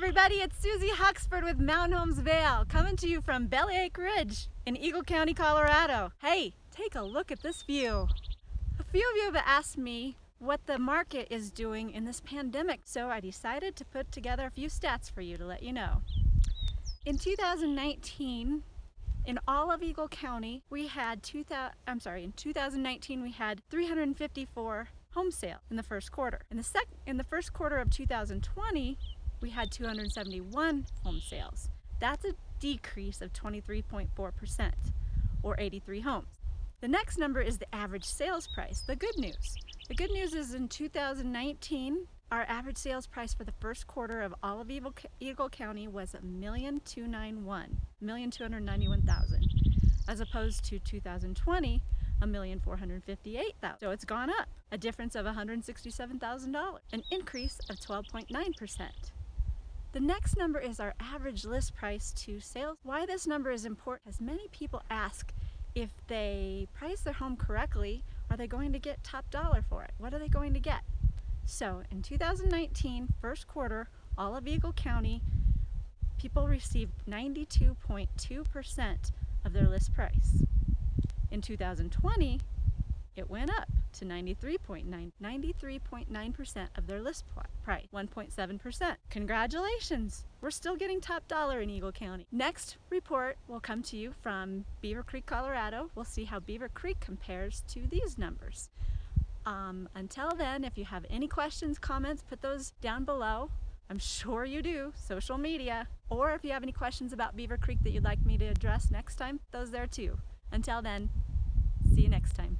everybody, it's Susie Huxford with Mountain Homes Vail, coming to you from Bellyache Ridge in Eagle County, Colorado. Hey, take a look at this view. A few of you have asked me what the market is doing in this pandemic, so I decided to put together a few stats for you to let you know. In 2019, in all of Eagle County, we had 2000, I'm sorry, in 2019 we had 354 home sale in the first quarter. In the sec in the first quarter of 2020, we had 271 home sales. That's a decrease of 23.4% or 83 homes. The next number is the average sales price, the good news. The good news is in 2019, our average sales price for the first quarter of all of Eagle, County was a million two nine one, million two hundred ninety one thousand, as opposed to 2020, a million four hundred fifty-eight thousand. So it's gone up, a difference of $167,000, an increase of 12.9%. The next number is our average list price to sales. Why this number is important is many people ask if they price their home correctly, are they going to get top dollar for it? What are they going to get? So in 2019, first quarter, all of Eagle County, people received 92.2% of their list price. In 2020, it went up to 93.9 93.9% of their list price 1.7% congratulations! We're still getting top dollar in Eagle County. Next report will come to you from Beaver Creek Colorado. We'll see how Beaver Creek compares to these numbers. Um, until then if you have any questions comments put those down below. I'm sure you do social media. Or if you have any questions about Beaver Creek that you'd like me to address next time those there too. Until then see you next time